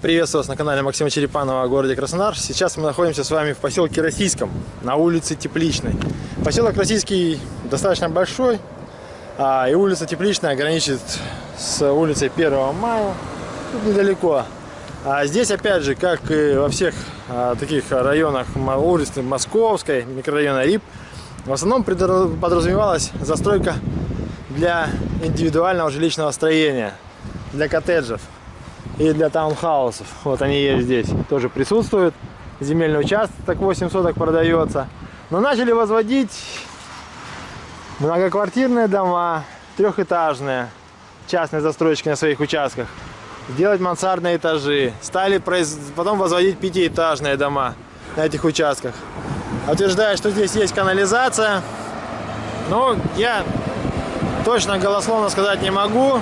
Приветствую вас на канале Максима Черепанова о городе Краснодар. Сейчас мы находимся с вами в поселке Российском, на улице Тепличной. Поселок Российский достаточно большой, а, и улица Тепличная граничит с улицей 1 мая, тут недалеко. А здесь, опять же, как и во всех а, таких районах улицы Московской, микрорайона РИП, в основном подразумевалась застройка для индивидуального жилищного строения, для коттеджев и для таунхаусов. Вот они есть здесь, тоже присутствуют. Земельный участок 8 соток продается. Но начали возводить многоквартирные дома, трехэтажные, частные застройщики на своих участках. Делать мансардные этажи. Стали потом возводить пятиэтажные дома на этих участках. Утверждая, что здесь есть канализация. Но я точно голословно сказать не могу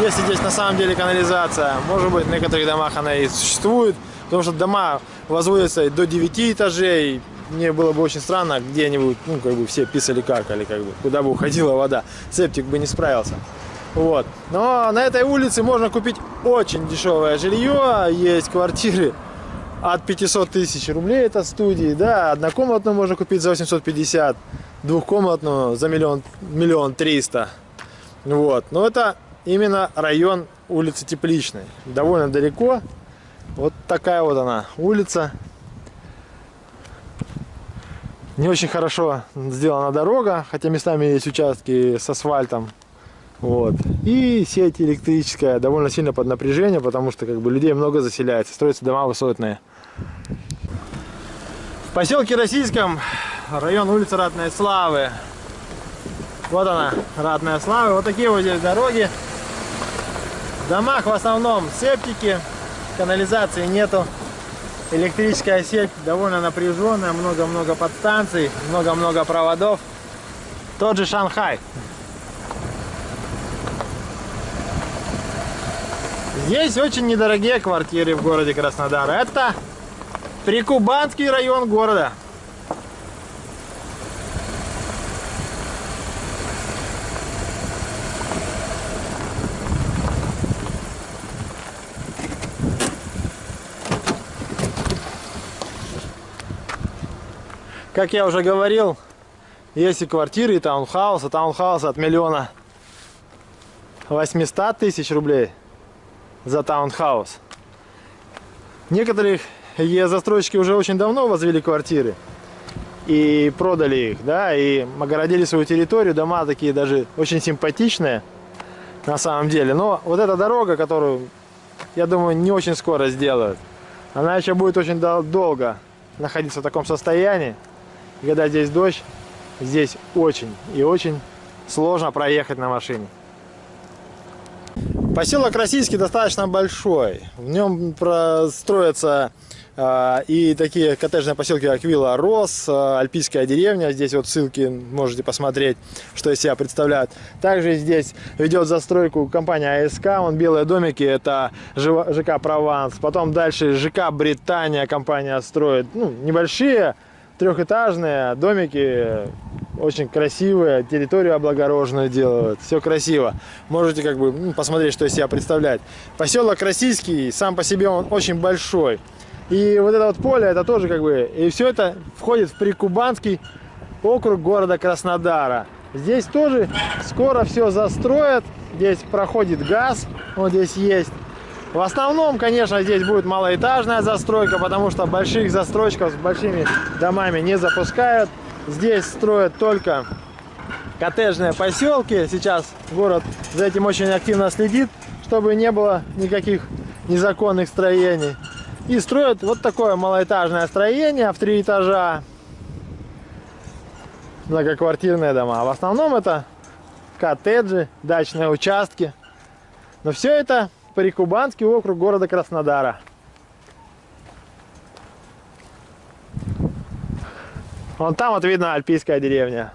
если здесь на самом деле канализация. Может быть, в некоторых домах она и существует, потому что дома возводятся до 9 этажей. Мне было бы очень странно, где-нибудь, ну, как бы все писали какали, как бы, куда бы уходила вода. Септик бы не справился. Вот. Но на этой улице можно купить очень дешевое жилье. Есть квартиры от 500 тысяч рублей, это студии, да, однокомнатную можно купить за 850, двухкомнатную за миллион, миллион триста. Вот. Но это именно район улицы Тепличной. Довольно далеко. Вот такая вот она улица. Не очень хорошо сделана дорога, хотя местами есть участки с асфальтом. Вот. И сеть электрическая довольно сильно под напряжение, потому что как бы людей много заселяется, строятся дома высотные. В поселке Российском район улицы Ратной Славы. Вот она, Ратная Слава. Вот такие вот здесь дороги. Домах в основном септики, канализации нету. Электрическая сеть довольно напряженная, много-много подстанций, много-много проводов. Тот же Шанхай. Здесь очень недорогие квартиры в городе Краснодар. Это Прикубанский район города. Как я уже говорил, есть и квартиры, и таунхаусы. Таунхаусы от миллиона 800 тысяч рублей за таунхаус. Некоторые застройщики уже очень давно возвели квартиры и продали их, да, и огородили свою территорию, дома такие даже очень симпатичные на самом деле. Но вот эта дорога, которую, я думаю, не очень скоро сделают, она еще будет очень долго находиться в таком состоянии когда здесь дождь, здесь очень и очень сложно проехать на машине. Поселок Российский достаточно большой. В нем строятся э, и такие коттеджные поселки, как Вилла Рос, э, Альпийская деревня. Здесь вот ссылки можете посмотреть, что из себя представляют. Также здесь ведет застройку компания АСК. Вон белые домики, это ЖК Прованс. Потом дальше ЖК Британия компания строит. Ну, небольшие трехэтажные домики, очень красивые, территорию облагороженную делают, все красиво. Можете как бы ну, посмотреть, что из себя представляет. Поселок Российский, сам по себе он очень большой. И вот это вот поле, это тоже как бы, и все это входит в Прикубанский округ города Краснодара. Здесь тоже скоро все застроят, здесь проходит газ, вот здесь есть. В основном, конечно, здесь будет малоэтажная застройка, потому что больших застройщиков с большими домами не запускают. Здесь строят только коттеджные поселки. Сейчас город за этим очень активно следит, чтобы не было никаких незаконных строений. И строят вот такое малоэтажное строение в три этажа. Многоквартирные дома. В основном это коттеджи, дачные участки. Но все это Прикубанский округ города Краснодара. Вон там вот видно альпийская деревня.